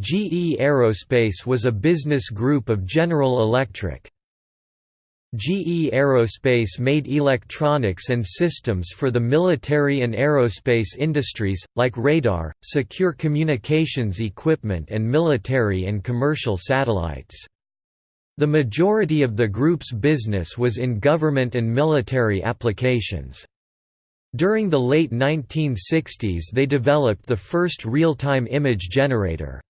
GE Aerospace was a business group of General Electric. GE Aerospace made electronics and systems for the military and aerospace industries, like radar, secure communications equipment and military and commercial satellites. The majority of the group's business was in government and military applications. During the late 1960s they developed the first real-time image generator.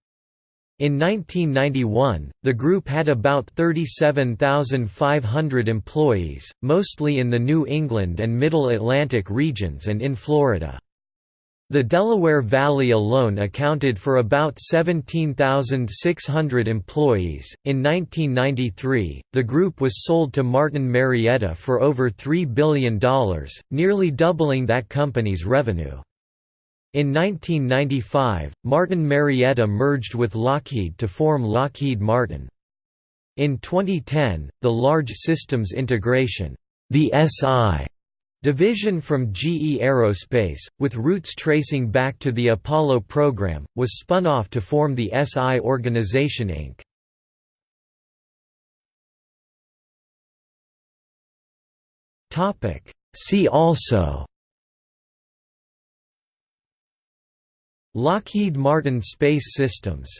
In 1991, the group had about 37,500 employees, mostly in the New England and Middle Atlantic regions and in Florida. The Delaware Valley alone accounted for about 17,600 employees. In 1993, the group was sold to Martin Marietta for over $3 billion, nearly doubling that company's revenue. In 1995, Martin Marietta merged with Lockheed to form Lockheed Martin. In 2010, the Large Systems Integration the SI division from GE Aerospace, with roots tracing back to the Apollo program, was spun off to form the SI Organization Inc. See also Lockheed Martin Space Systems